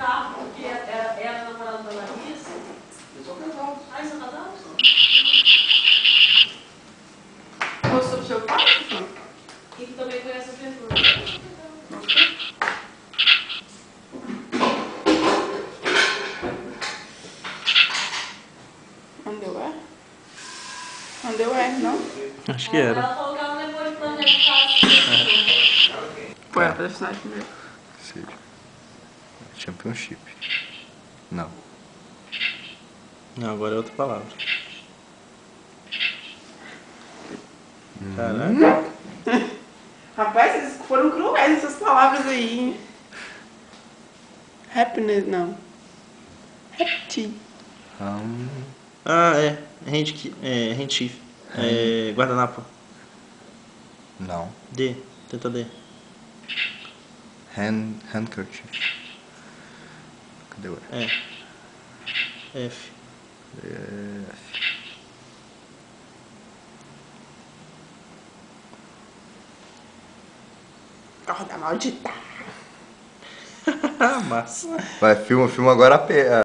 cantar porque é, é, é a namorada da Larissa? Eu sou casado. Ah, você é casado? Gostou do seu pai? E que também conhece a pergunta. Underwear? Underwear, não? Acho que era. Ela falou que ela levou ele pra minha casa. Foi a personagem primeiro. Sim. Championship. Não. Não, agora é outra palavra. Caraca. Rapaz, vocês foram cruéis essas palavras aí, hein? Happiness, não. Happy. Hum, Ah, é. Hand, é, handkerchief. É, guardanapo. não. D. Tenta D. Hand, handkerchief. Cadê o É. F. F? Corda maldita. Massa. Vai, filma, filma agora a, a,